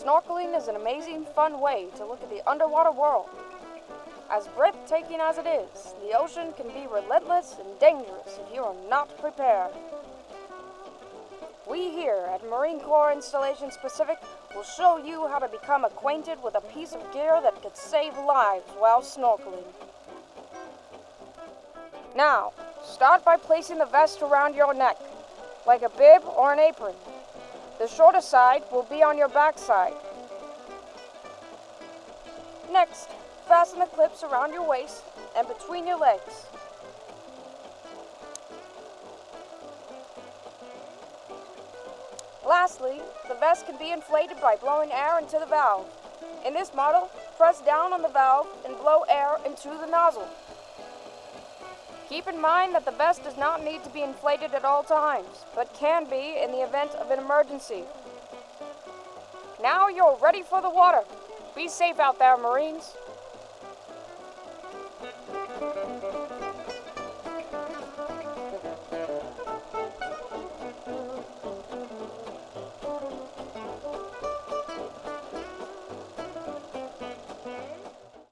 Snorkeling is an amazing, fun way to look at the underwater world. As breathtaking as it is, the ocean can be relentless and dangerous if you are not prepared. We here at Marine Corps Installations Pacific will show you how to become acquainted with a piece of gear that could save lives while snorkeling. Now, start by placing the vest around your neck, like a bib or an apron. The shorter side will be on your backside. Next, fasten the clips around your waist and between your legs. Lastly, the vest can be inflated by blowing air into the valve. In this model, press down on the valve and blow air into the nozzle. Keep in mind that the vest does not need to be inflated at all times, but can be in the event of an emergency. Now you're ready for the water. Be safe out there, Marines.